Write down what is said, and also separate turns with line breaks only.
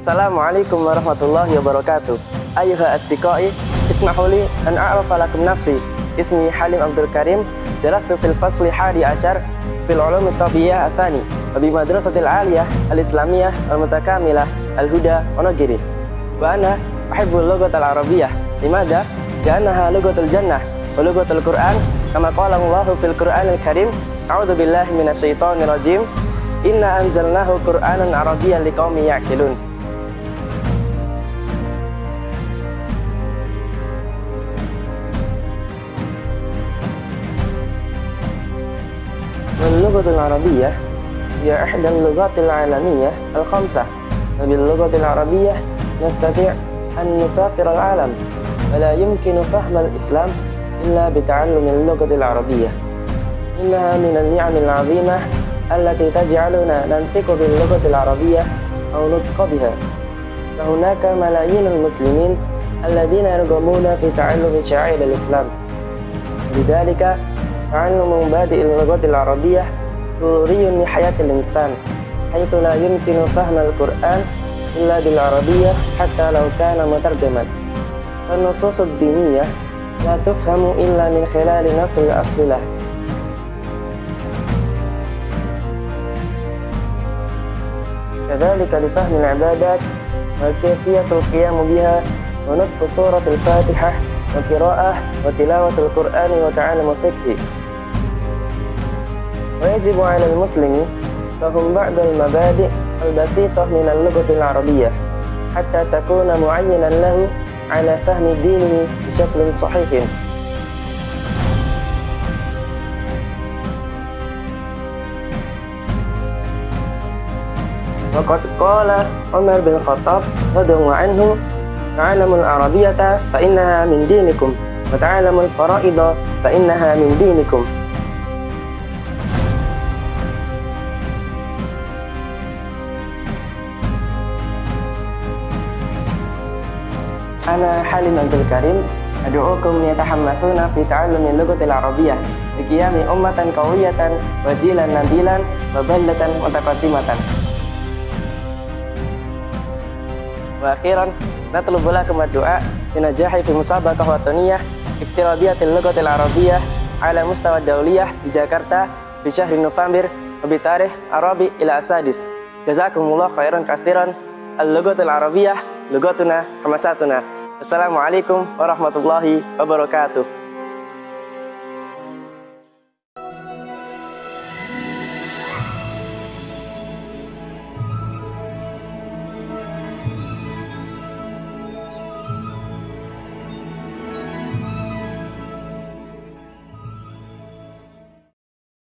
Assalamualaikum warahmatullahi wabarakatuh. Ayuha asdiqai, ismahuli an a'rafa lakum nafsi. Ismi Halim Abdul Karim, jalastu fil fasli hadi ashar fil ulum tabiyyah athani wa bi madrasatil aliyah al-islamiyah al-mutakamilah al-huda Onogiri. Wa ana uhibbul lughat al-arabiyyah. Limada? Li'annaha lughatul jannah wa lughatul Qur'an kama qala Allah fil Qur'anil Karim. A'udzu billahi minasyaitonir rajim. Inna anzalnahu Qur'anan Arabiyyan liqaumin ya'qilun. واللغة العربية هي إحدى اللغات العالمية الخمسة وباللغة العربية نستطيع أن نسافر العالم ولا يمكن فهم الإسلام إلا بتعلم اللغة العربية. إنها من النعم العظيمة التي تجعلنا ننطق باللغة العربية أو نطق بها. فهناك ملايين المسلمين الذين يرغبون في تعلم شعائر الإسلام. لذلك تعلم مبادئ اللغة العربية ضروري لحياة الإنسان حيث لا يمكن فهم القرآن إلا بالعربية حتى لو كان مترجما فالنصوص الدينية لا تفهم إلا من خلال نص الأصل له كذلك لفهم العبادات وكيفية القيام بها ونطق سورة الفاتحة وقراءة وتلاوة القرآن وتعلم الفقه ويجب على المسلم فهم بعض المبادئ البسيطة من اللغة العربية حتى تكون معينا له على فهم دينه بشكل صحيح. وقد قال عمر بن الخطاب رضي الله عنه تعلموا العربية فإنها من دينكم وتعلموا الفرائض فإنها من دينكم. أنا حليم عبد الكريم أدعوكم يتحمسون في تعلم اللغة العربية لقيام أمة قوية وجيلا نبيلا وبلة متقدمة وأخيرا نطلب لكم الدعاء بنجاح في مسابقة وطنية افتراضية اللغة العربية على مستوى الدولية بجاكرتا في شهر نوفمبر وبتاريخ الرابع إلى السادس جزاكم الله خيرا كثيرا اللغة العربية لغتنا حماساتنا Assalamualaikum warahmatullahi wabarakatuh